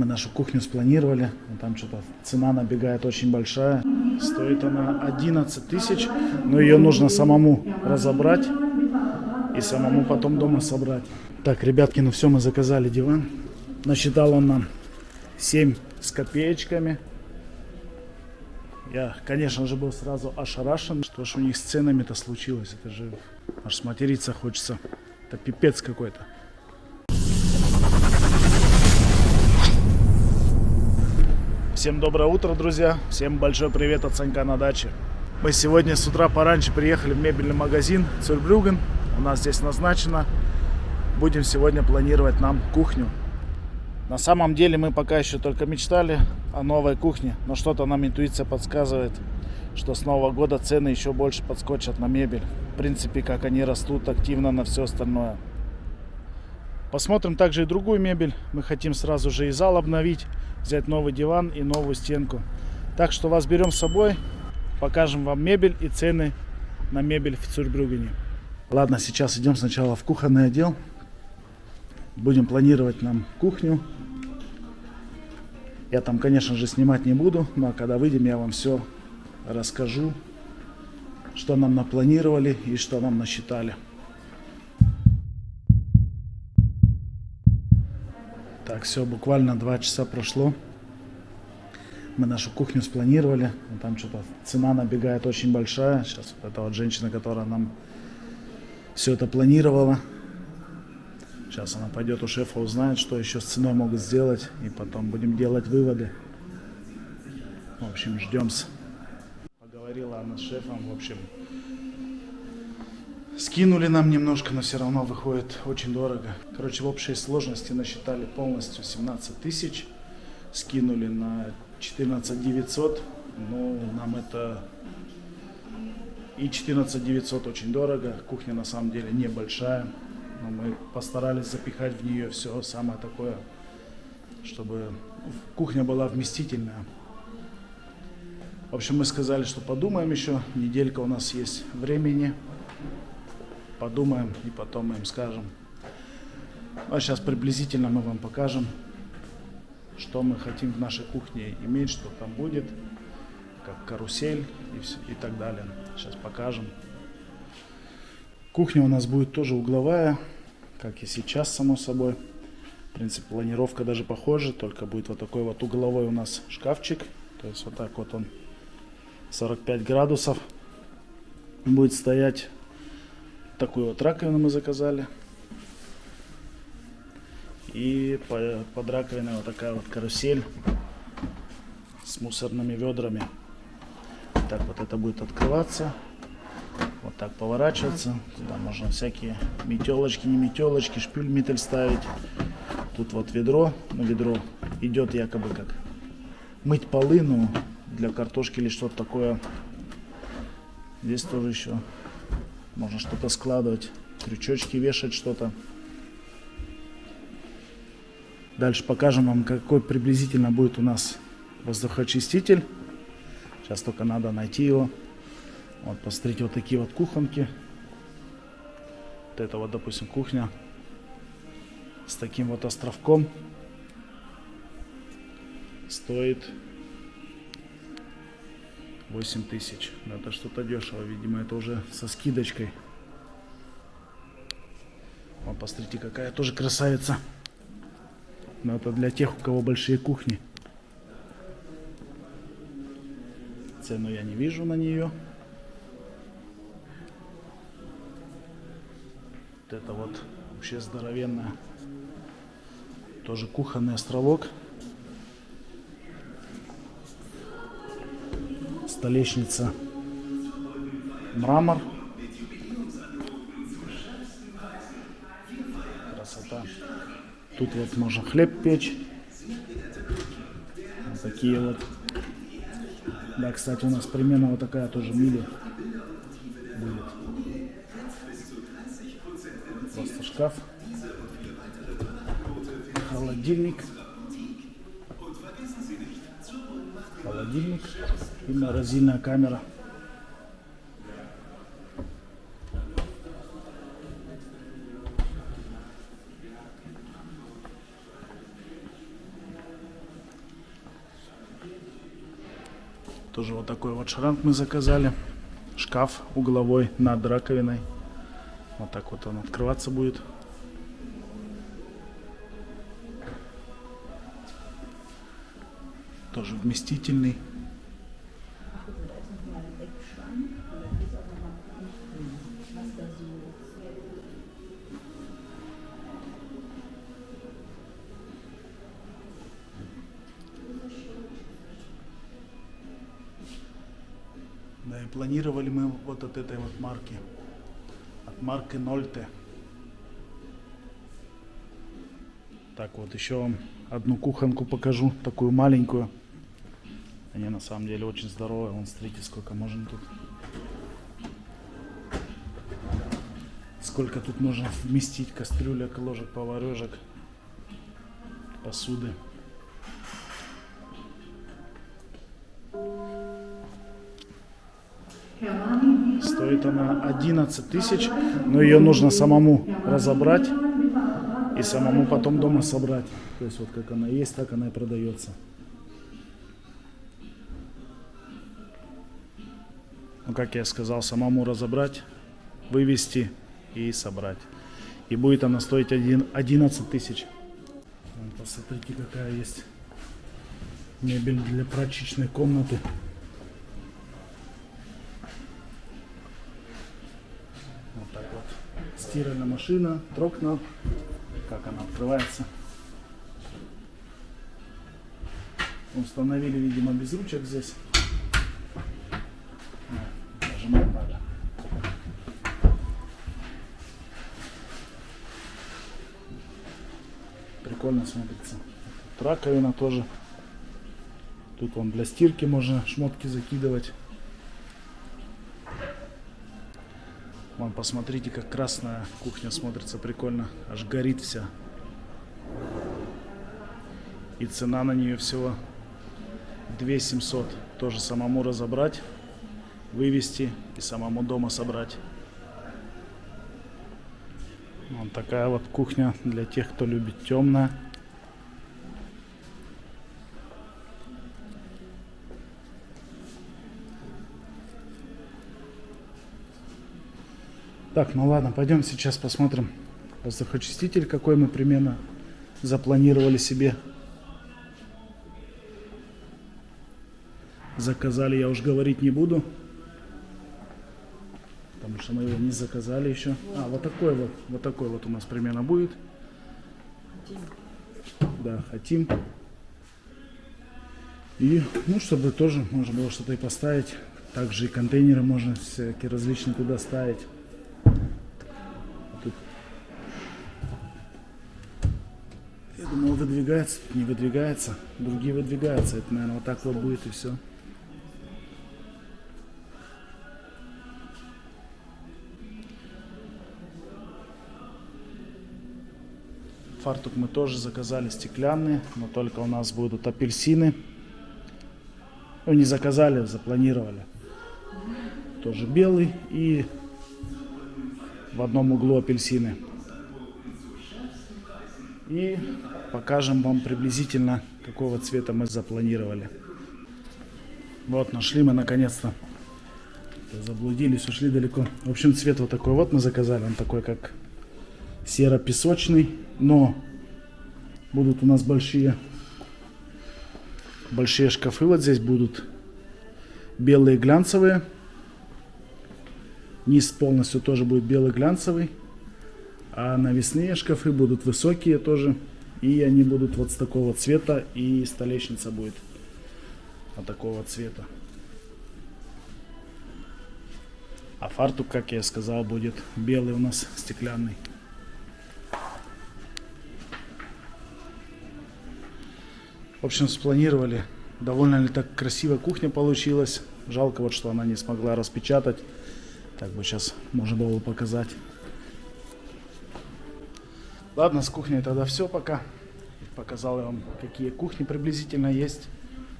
Мы нашу кухню спланировали. но Там что-то цена набегает очень большая. Стоит она 11 тысяч. Но ее нужно самому разобрать. И самому потом дома собрать. Так, ребятки, ну все, мы заказали диван. Насчитал он нам 7 с копеечками. Я, конечно же, был сразу ошарашен, что ж у них с ценами-то случилось. Это же аж сматериться хочется. Это пипец какой-то. Всем доброе утро, друзья. Всем большой привет от Санька на даче. Мы сегодня с утра пораньше приехали в мебельный магазин Цюрбрюген. У нас здесь назначено. Будем сегодня планировать нам кухню. На самом деле мы пока еще только мечтали о новой кухне, но что-то нам интуиция подсказывает, что с Нового года цены еще больше подскочат на мебель. В принципе, как они растут активно на все остальное. Посмотрим также и другую мебель. Мы хотим сразу же и зал обновить, взять новый диван и новую стенку. Так что вас берем с собой, покажем вам мебель и цены на мебель в Цюрбрюгене. Ладно, сейчас идем сначала в кухонный отдел. Будем планировать нам кухню. Я там, конечно же, снимать не буду, но когда выйдем, я вам все расскажу, что нам напланировали и что нам насчитали. Так, все, буквально два часа прошло. Мы нашу кухню спланировали. но Там что-то цена набегает очень большая. Сейчас вот эта вот женщина, которая нам все это планировала. Сейчас она пойдет у шефа, узнает, что еще с ценой могут сделать. И потом будем делать выводы. В общем, ждемся. Поговорила она с шефом. В общем, скинули нам немножко, но все равно выходит очень дорого. Короче, в общей сложности насчитали полностью 17 тысяч. Скинули на 14 900. Ну, нам это и 14 900 очень дорого. Кухня на самом деле небольшая. Но мы постарались запихать в нее все самое такое, чтобы кухня была вместительная. В общем, мы сказали, что подумаем еще. Неделька у нас есть времени. Подумаем и потом мы им скажем. А сейчас приблизительно мы вам покажем, что мы хотим в нашей кухне иметь, что там будет, как карусель и, все, и так далее. Сейчас покажем. Кухня у нас будет тоже угловая, как и сейчас, само собой. В принципе, планировка даже похожа, только будет вот такой вот угловой у нас шкафчик. То есть вот так вот он 45 градусов будет стоять. Такую вот раковину мы заказали. И под раковиной вот такая вот карусель с мусорными ведрами. Так вот это будет открываться. Вот так поворачиваться. Туда можно всякие метелочки, не метелочки, шпюль метель ставить. Тут вот ведро. Ну, ведро идет якобы как мыть полы, ну, для картошки или что-то такое. Здесь тоже еще можно что-то складывать, крючочки вешать что-то. Дальше покажем вам, какой приблизительно будет у нас воздухоочиститель. Сейчас только надо найти его. Вот, посмотрите, вот такие вот кухонки. Вот это вот, допустим, кухня с таким вот островком. Стоит 8 тысяч. Это что-то дешево, видимо, это уже со скидочкой. Вот, посмотрите, какая тоже красавица. Но это для тех, у кого большие кухни. Цену я не вижу на нее. Вот это вот вообще здоровенная. Тоже кухонный островок. Столешница. Мрамор. Красота. Тут вот можно хлеб печь. Вот такие вот. Да, кстати, у нас примерно вот такая тоже мили будет. Просто шкаф. Холодильник. Холодильник Именно раздельная камера. Тоже вот такой вот шранк мы заказали. Шкаф угловой над раковиной. Вот так вот он открываться будет. Тоже вместительный. Да, и планировали мы вот от этой вот марки. От марки Нольте. Так, вот еще вам одну кухонку покажу, такую маленькую. Они на самом деле очень здоровые. Вон, смотрите, сколько можно тут. Сколько тут можно вместить кастрюлек, ложек, поварешек, посуды. Стоит она 11 тысяч, но ее нужно самому разобрать и самому потом дома собрать. То есть вот как она есть, так она и продается. Ну, как я сказал, самому разобрать, вывести и собрать. И будет она стоить один, 11 тысяч. Посмотрите, какая есть мебель для прачечной комнаты. Стиральная машина, трокна. Как она открывается. Установили, видимо, без ручек здесь. Нажимать надо. Прикольно смотрится. Тут раковина тоже. Тут вон для стирки можно шмотки закидывать. Вон, посмотрите, как красная кухня смотрится прикольно. Аж горит вся. И цена на нее всего 2700. Тоже самому разобрать, вывести и самому дома собрать. Вот такая вот кухня для тех, кто любит темное. Так, ну ладно, пойдем сейчас посмотрим воздухочиститель, какой мы примерно запланировали себе. Заказали, я уж говорить не буду. Потому что мы его не заказали еще. А, вот такой вот, вот такой вот у нас примерно будет. Да, хотим. И, ну, чтобы тоже можно было что-то и поставить. Также и контейнеры можно всякие различные туда ставить. Думал, выдвигается, не выдвигается. Другие выдвигаются. Это, наверное, вот так вот будет и все. Фартук мы тоже заказали стеклянные, но только у нас будут апельсины. Ну, не заказали, запланировали. Тоже белый и в одном углу апельсины. И покажем вам приблизительно, какого цвета мы запланировали. Вот, нашли мы наконец-то. Заблудились, ушли далеко. В общем, цвет вот такой вот мы заказали. Он такой, как серо-песочный. Но будут у нас большие, большие шкафы. Вот здесь будут белые глянцевые. Низ полностью тоже будет белый глянцевый. А навесные шкафы будут высокие тоже. И они будут вот с такого цвета. И столешница будет вот такого цвета. А фартук, как я сказал, будет белый у нас стеклянный. В общем, спланировали. Довольно ли так красиво кухня получилась. Жалко вот, что она не смогла распечатать. Так бы сейчас можно было показать. Ладно, с кухней тогда все пока. Показал я вам, какие кухни приблизительно есть.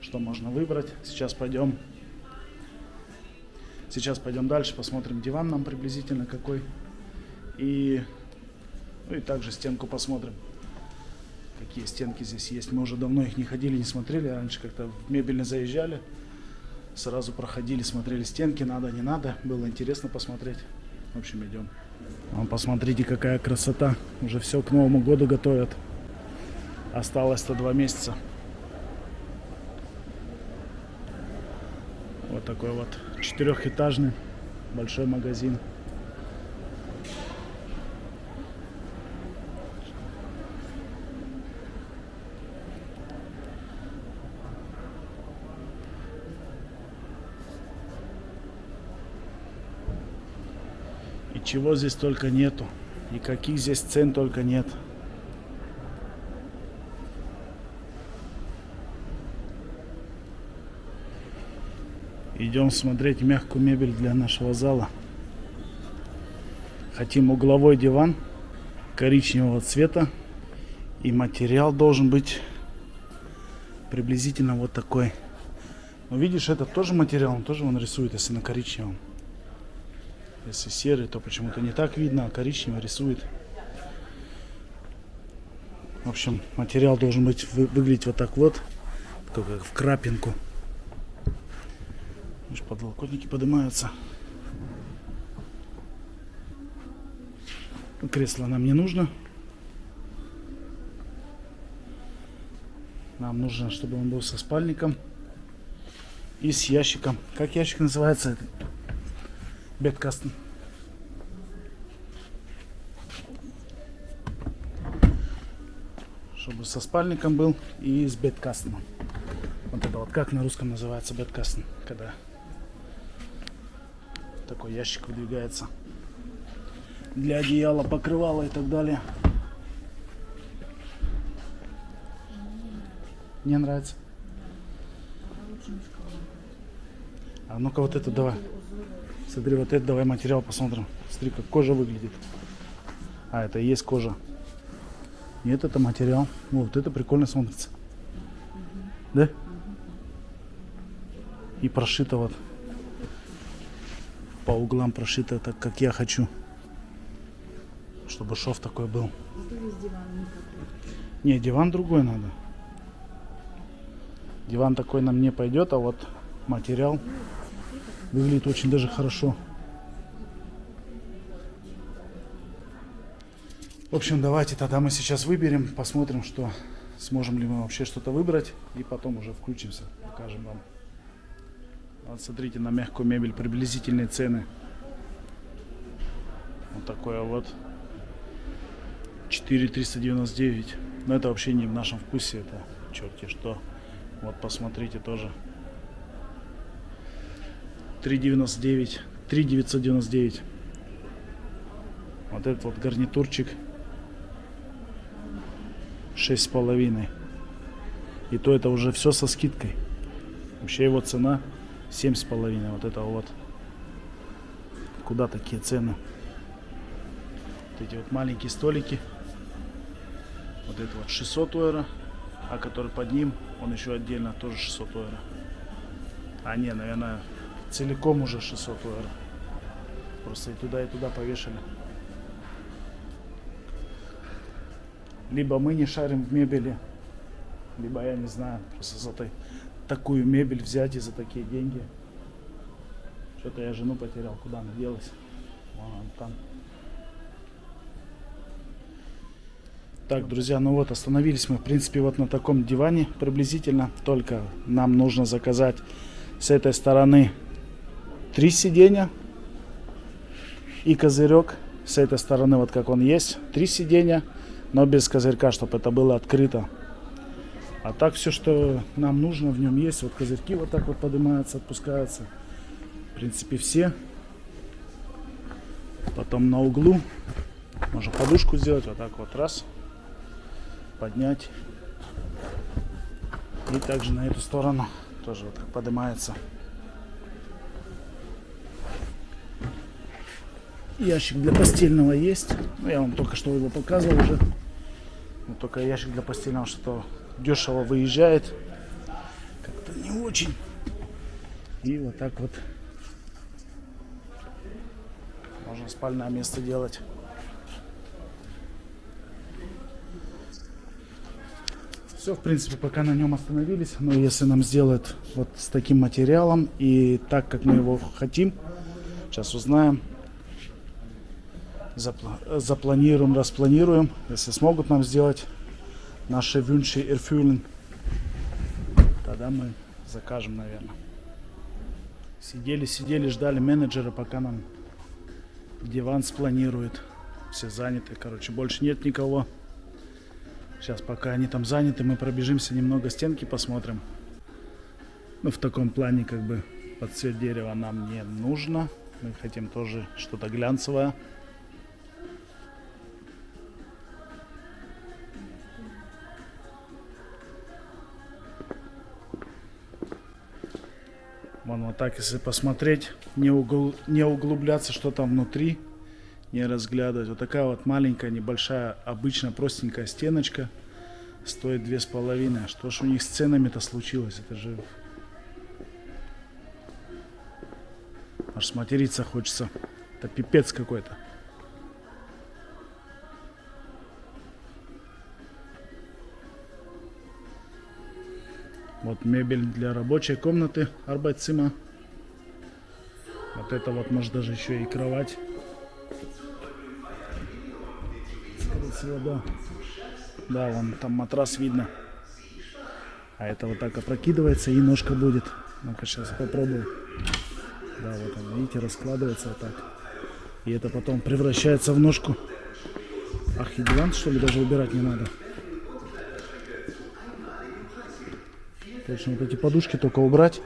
Что можно выбрать. Сейчас пойдем. Сейчас пойдем дальше, посмотрим диван нам приблизительно какой. И, ну и также стенку посмотрим какие стенки здесь есть. Мы уже давно их не ходили, не смотрели. Раньше как-то в мебельно заезжали, Сразу проходили, смотрели стенки, надо, не надо. Было интересно посмотреть. В общем, идем. Вон, посмотрите, какая красота. Уже все к Новому году готовят. Осталось-то два месяца. Вот такой вот четырехэтажный большой магазин. Чего здесь только нету. И каких здесь цен только нет. Идем смотреть мягкую мебель для нашего зала. Хотим угловой диван коричневого цвета. И материал должен быть приблизительно вот такой. Но видишь, это тоже материал, он тоже он рисует, если на коричневом. Если серый, то почему-то не так видно, а коричневый рисует. В общем, материал должен быть вы, выглядеть вот так вот, как в крапинку. Видишь, подлокотники поднимаются. Кресло нам не нужно. Нам нужно, чтобы он был со спальником и с ящиком. Как ящик называется? Бедкастен. Чтобы со спальником был и с бедкастеном. Вот это вот как на русском называется бедкастен, когда такой ящик выдвигается для одеяла, покрывала и так далее. Не нравится? А ну-ка вот это давай. Смотри, вот это давай материал посмотрим. Смотри, как кожа выглядит. А, это и есть кожа. Нет, это материал. Вот это прикольно смотрится. Да? И прошито вот. По углам прошито так, как я хочу. Чтобы шов такой был. Не, диван другой надо. Диван такой нам не пойдет, а вот материал выглядит очень даже хорошо. В общем, давайте тогда мы сейчас выберем, посмотрим, что сможем ли мы вообще что-то выбрать. И потом уже включимся, покажем вам. Вот смотрите на мягкую мебель, приблизительные цены. Вот такое вот. 4399. Но это вообще не в нашем вкусе, это черти что. Вот посмотрите тоже. 399. 3999. Вот этот вот гарнитурчик. Шесть с половиной. И то это уже все со скидкой. Вообще его цена семь с половиной. Вот это вот. Куда такие цены? Вот эти вот маленькие столики. Вот это вот 600 евро. А который под ним, он еще отдельно тоже 600 евро. А не, наверное, целиком уже 600 евро. Просто и туда, и туда повешали. Либо мы не шарим в мебели, либо я не знаю, просто за такую мебель взять и за такие деньги. Что-то я жену потерял, куда она делась. Вон она там. Так, друзья, ну вот остановились мы, в принципе, вот на таком диване приблизительно. Только нам нужно заказать с этой стороны три сиденья и козырек. С этой стороны, вот как он есть, три сиденья, но без козырька, чтобы это было открыто. А так все, что нам нужно в нем есть. Вот козырьки вот так вот поднимаются, отпускаются. В принципе, все. Потом на углу можно подушку сделать вот так вот раз поднять. И также на эту сторону тоже вот так поднимается. Ящик для постельного есть. Ну, я вам только что его показывал уже. Но только ящик для постельного что дешево выезжает. Как-то не очень. И вот так вот можно спальное место делать. Все, в принципе, пока на нем остановились. Но если нам сделают вот с таким материалом и так, как мы его хотим, сейчас узнаем, запланируем, распланируем. Если смогут нам сделать наши wünsche erfüllen, тогда мы закажем, наверное. Сидели, сидели, ждали менеджера, пока нам диван спланирует. Все заняты, короче, больше нет никого. Сейчас, пока они там заняты, мы пробежимся немного стенки, посмотрим. Ну, в таком плане, как бы, под цвет дерева нам не нужно. Мы хотим тоже что-то глянцевое. Вон вот так, если посмотреть, не, угл- не углубляться, что там внутри, не разглядывать. Вот такая вот маленькая, небольшая, обычно простенькая стеночка стоит две с половиной. Что ж у них с ценами-то случилось? Это же... Аж сматериться хочется. Это пипец какой-то. Вот мебель для рабочей комнаты Arbeitszimmer. Вот это вот может даже еще и кровать. Всего, да. Да, вон там матрас видно. А это вот так опрокидывается и ножка будет. Ну-ка сейчас попробую. Да, вот он, видите, раскладывается вот так. И это потом превращается в ножку. Ах, и диван, что ли, даже убирать не надо. Точно, вот эти подушки только убрать.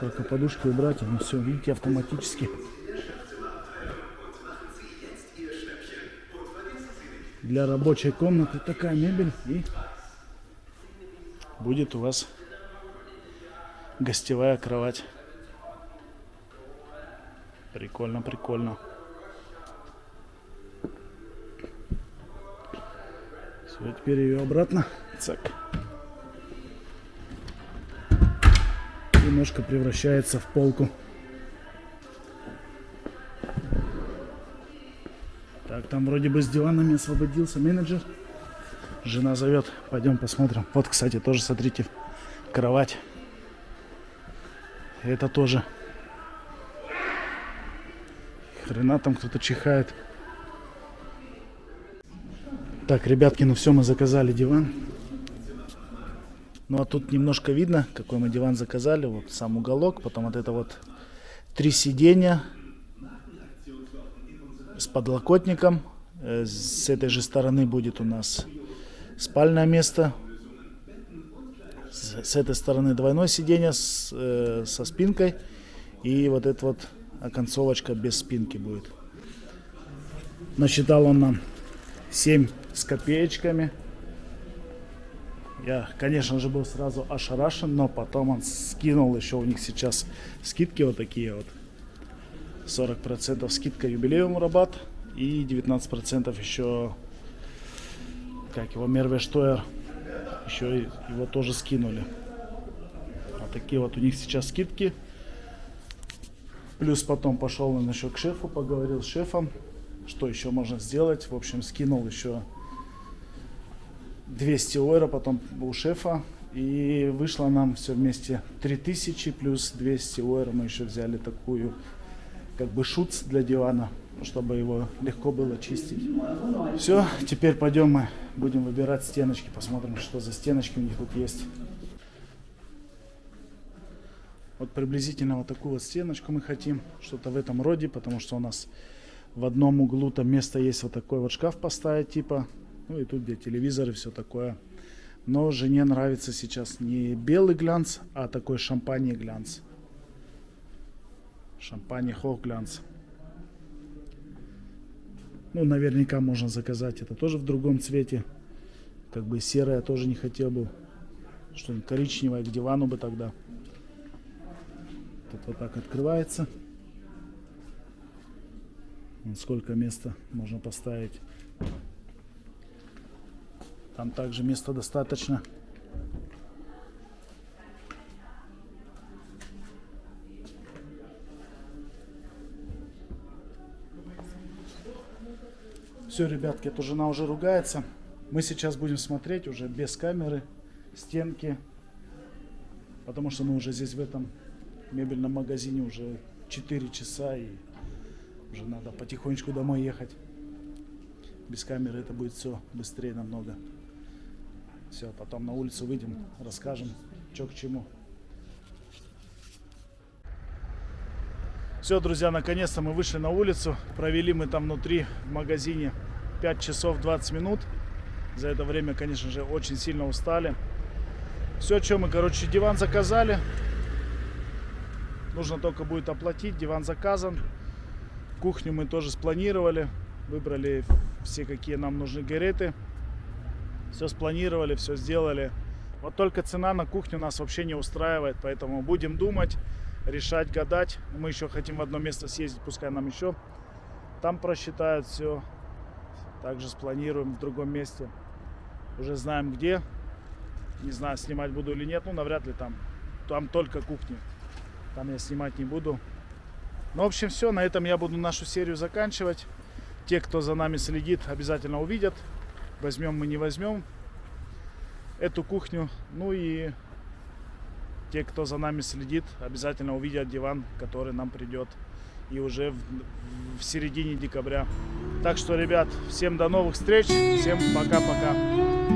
Только подушки убрать, и все, видите, автоматически. Для рабочей комнаты такая мебель и будет у вас гостевая кровать. Прикольно, прикольно. Теперь ее обратно. Цак. И ножка превращается в полку. Так, там вроде бы с диванами освободился менеджер. Жена зовет. Пойдем посмотрим. Вот, кстати, тоже, смотрите, кровать. Это тоже. Хрена там кто-то чихает. Так, ребятки, ну все, мы заказали диван. Ну а тут немножко видно, какой мы диван заказали. Вот сам уголок, потом вот это вот три сиденья с подлокотником. Э, С этой же стороны будет у нас спальное место. С этой стороны двойное сиденье с, э, со спинкой. И вот эта вот оконцовочка без спинки будет. Насчитал он нам 7 с копеечками. Я, конечно же, был сразу ошарашен, но потом он скинул еще у них сейчас скидки вот такие вот. 40% скидка юбилеум рабат и 19% еще, как его, Мервештойер, еще его тоже скинули. Вот такие вот у них сейчас скидки. Плюс потом пошел он еще к шефу, поговорил с шефом, что еще можно сделать. В общем, скинул еще 200 евро потом у шефа. И вышло нам все вместе 3000 плюс 200 евро. Мы еще взяли такую, как бы шуц для дивана, чтобы его легко было чистить. Все, теперь пойдем мы будем выбирать стеночки. Посмотрим, что за стеночки у них тут есть. Вот приблизительно вот такую вот стеночку мы хотим. Что-то в этом роде, потому что у нас в одном углу там место есть вот такой вот шкаф поставить типа. Ну и тут где телевизор и все такое. Но жене нравится сейчас не белый глянц, а такой шампань глянц. Шампань хох глянц. Ну, наверняка можно заказать это тоже в другом цвете. Как бы серое тоже не хотел бы. Что-нибудь коричневое к дивану бы тогда. Тут вот так открывается. Сколько места можно поставить. Там также места достаточно. Все, ребятки, это жена уже ругается. Мы сейчас будем смотреть уже без камеры стенки. Потому что мы уже здесь в этом мебельном магазине уже 4 часа и уже надо потихонечку домой ехать. Без камеры это будет все быстрее намного. Все, потом на улицу выйдем, расскажем, что к чему. Все, друзья, наконец-то мы вышли на улицу. Провели мы там внутри в магазине 5 часов 20 минут. За это время, конечно же, очень сильно устали. Все, что мы, короче, диван заказали. Нужно только будет оплатить. Диван заказан. Кухню мы тоже спланировали. Выбрали все, какие нам нужны гареты. Все спланировали, все сделали. Вот только цена на кухню нас вообще не устраивает. Поэтому будем думать, решать, гадать. Мы еще хотим в одно место съездить. Пускай нам еще там просчитают все. Также спланируем в другом месте. Уже знаем где. Не знаю, снимать буду или нет. Ну, навряд ли там. Там только кухня. Там я снимать не буду. Ну, в общем, все. На этом я буду нашу серию заканчивать. Те, кто за нами следит, обязательно увидят. Возьмем мы, не возьмем эту кухню. Ну и те, кто за нами следит, обязательно увидят диван, который нам придет. И уже в, в середине декабря. Так что, ребят, всем до новых встреч. Всем пока-пока.